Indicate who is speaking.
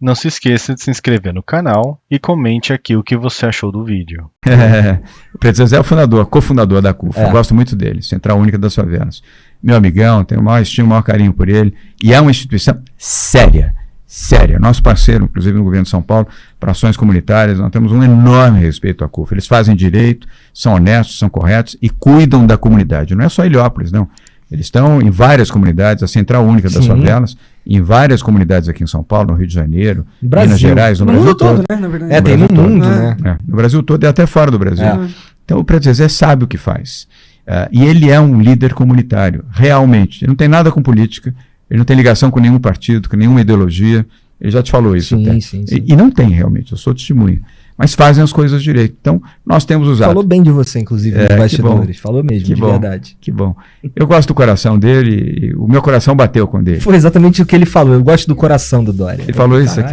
Speaker 1: Não se esqueça de se inscrever no canal e comente aqui o que você achou do vídeo.
Speaker 2: É, o Preto Zezé é o fundador, cofundador da CUFA.
Speaker 3: É.
Speaker 2: Eu gosto muito dele, Central Única das Favelas. Meu amigão, tenho o maior estima, o maior carinho por ele. E é uma instituição séria, séria. Nosso parceiro, inclusive no governo de São Paulo, para ações comunitárias, nós temos um enorme respeito à CUFA. Eles fazem direito, são honestos, são corretos e cuidam da comunidade. Não é só Heliópolis, não. Eles estão em várias comunidades, a Central Única das
Speaker 3: Sim.
Speaker 2: Favelas, em várias comunidades aqui em São Paulo, no Rio de Janeiro,
Speaker 3: No Brasil.
Speaker 2: Minas Gerais, no,
Speaker 4: No
Speaker 2: Brasil
Speaker 4: mundo todo,
Speaker 2: todo.
Speaker 4: né? Na verdade.
Speaker 3: É, tem no
Speaker 2: Brasil todo.
Speaker 3: mundo, né?
Speaker 2: É, no Brasil todo e até fora do Brasil.
Speaker 3: É.
Speaker 2: Então o Preto Zezé sabe o que faz. Ah, e ele é um líder comunitário, realmente. Ele não tem nada com política, ele não tem ligação com nenhum partido, com nenhuma ideologia. Ele já te falou isso.
Speaker 3: Sim,
Speaker 2: até.
Speaker 3: sim, sim.
Speaker 2: E, e não tem realmente, eu sou testemunha. Mas fazem as coisas direito. Então, nós temos usado.
Speaker 3: Falou bem de você, inclusive,
Speaker 2: É,
Speaker 3: nos bastidores. Falou mesmo,
Speaker 2: Que
Speaker 3: de
Speaker 2: bom.
Speaker 3: verdade.
Speaker 2: Que bom. Eu gosto do coração dele, o meu coração bateu com o dele.
Speaker 3: Foi exatamente o que ele falou. Eu gosto do coração do Dória.
Speaker 2: Ele falou isso aqui.